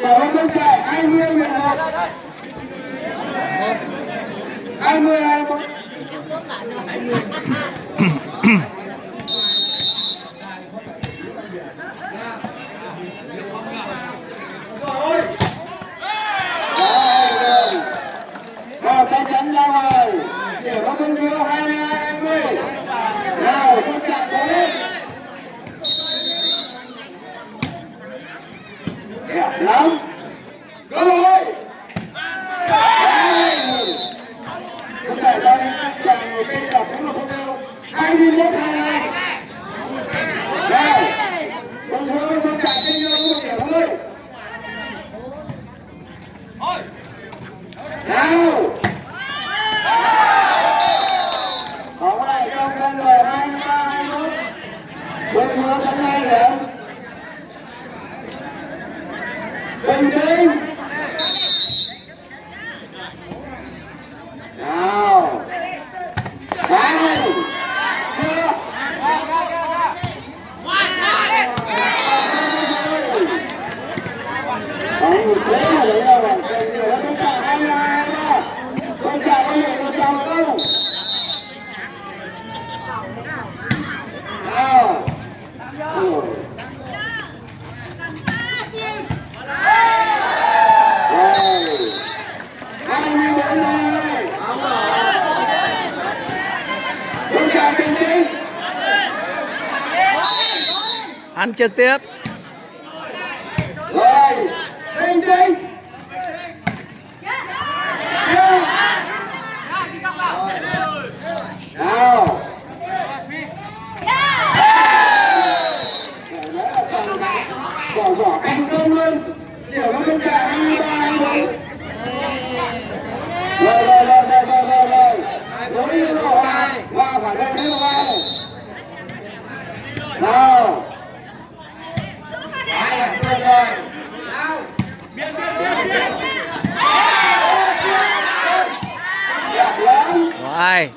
Để con trẻ 20 11 20 21 20 lắm. Go rồi. Không chạy anh chạy một bên đọc cũng là không đâu. 21 22. Nào. Không thôi, không chạy trên nhau một điểm thôi. Nào. Bóng lại trong sân rồi 23 21. Bình thường sân này điểm. Bình tĩnh. Nào. Nào. Chưa. Bóng thế là đấy là bóng sân rồi. Nó không chạy 22 23. Không chạy bao giờ nó chào đâu. Nào. Ừ. Rồi. Hai mươi bốn này. Không chạy bình tĩnh ăn trực tiếp Rồi. đinh đinh Nào. Bỏ thành công luôn. Điều nó không chạy rồi rồi rồi rồi rồi rồi rồi bốn đi một bài vào phải đây đi một bài nào ai là tôi rồi nào biên biên biên biên Rồi.